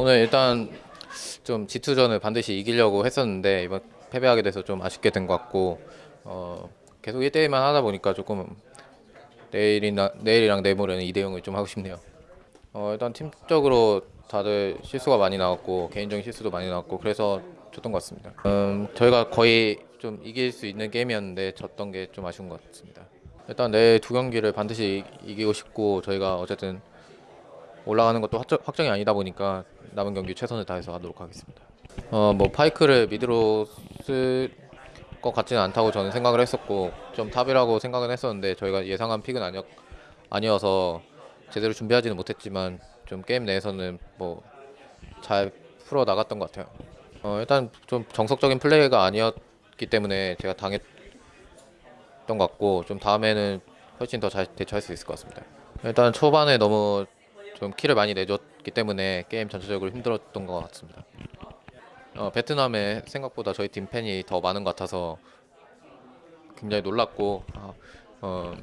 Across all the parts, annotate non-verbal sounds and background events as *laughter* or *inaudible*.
오늘 일단 좀 G2전을 반드시 이기려고 했었는데 이번 패배하게 돼서 좀 아쉽게 된 것 같고 어, 계속 1대1만 하다 보니까 조금 내일이나 내일이랑 내모레는 2대 0을 좀 하고 싶네요. 어, 일단 팀적으로 다들 실수가 많이 나왔고 개인적인 실수도 많이 나왔고 그래서 졌던 것 같습니다. 음, 저희가 거의 좀 이길 수 있는 게임이었는데 졌던 게 좀 아쉬운 것 같습니다. 일단 내일 두 경기를 반드시 이- 이기고 싶고 저희가 어쨌든 올라가는 것도 확정, 확정 이 아니다 보니까 남은 경기 최선을 다해서 하도록 하겠습니다. 어 뭐 파이크를 mid로 쓸 것 같지는 않다고 저는 생각을 했었고 좀 top이라고 생각은 했었는데 저희가 예상한 pick은 아니었, 아니어서 제대로 준비하지는 못했지만 좀 게임 내에서는 뭐 잘 풀어 나갔던 것 같아요. 어 일단 좀 정석적인 플레이가 아니었기 때문에 제가 당했던 것 같고 좀 다음에는 훨씬 더 잘 대처할 수 있을 것 같습니다. 일단 초반에 너무 좀 키를 많이 내줬기 때문에 게임 전체적으로 힘들었던 것 같습니다. 어, 베트남에 생각보다 저희 팀 팬이 더 많은 것 같아서 굉장히 놀랐고 아, 어,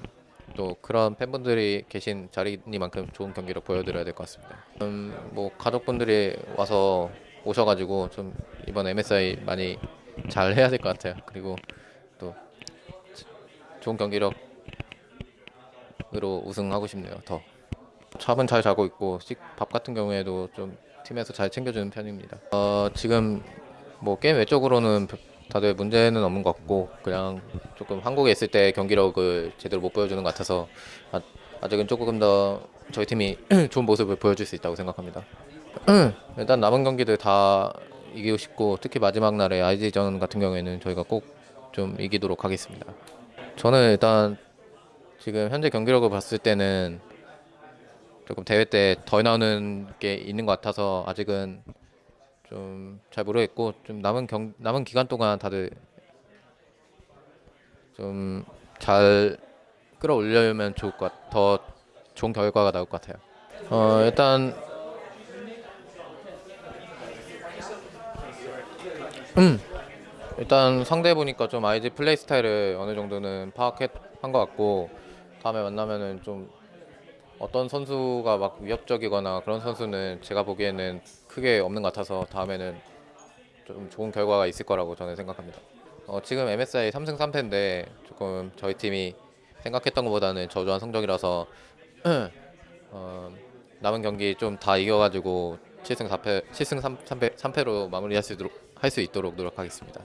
또 그런 팬분들이 계신 자리니만큼 좋은 경기를 보여드려야 될 것 같습니다. 음, 뭐 가족분들이 와서 오셔가지고 좀 이번 MSI 많이 잘 해야 될 것 같아요. 그리고 또 좋은 경기력으로 우승하고 싶네요. 더. 잠은 잘 자고 있고 식- 밥 같은 경우에도 좀 팀에서 잘 챙겨주는 편입니다. 어, 지금 뭐 게임 외적으로는 별- 다들 문제는 없는 것 같고 그냥 조금 한국에 있을 때 경기력을 제대로 못 보여주는 것 같아서 아, 아직은 조금 더 저희 팀이 *clears throat* 좋은 모습을 보여줄 수 있다고 생각합니다. *clears throat* 일단 남은 경기들 다 이기고 싶고 특히 마지막 날에 IG전 같은 경우에는 저희가 꼭 좀 이기도록 하겠습니다. 저는 일단 지금 현재 경기력을 봤을 때는 조금 대회 때 더 나오는 게 있는 것 같아서 아직은 좀 잘 모르겠고 좀 남은 경 남은 기간 동안 다들 좀 잘 끌어올려면 좋을 것 같, 더 좋은 결과가 나올 것 같아요. 어 일단 음 일단 상대 보니까 좀 IG 플레이 스타일을 어느 정도는 파악한 것 같고 다음에 만나면은 좀 어떤 선수가 막 위협적이거나 그런 선수는 제가 보기에는 크게 없는 것 같아서 다음에는 좀 좋은 결과가 있을 거라고 저는 생각합니다. 어, 지금 MSI 3승 3패인데 조금 저희 팀이 생각했던 것보다는 저조한 성적이라서 *clears throat* 어, 남은 경기 좀 다 이겨가지고 7승 4패, 7승 3, 3패, 3패로 마무리할 수 있도록 할 수 있도록 노력하겠습니다.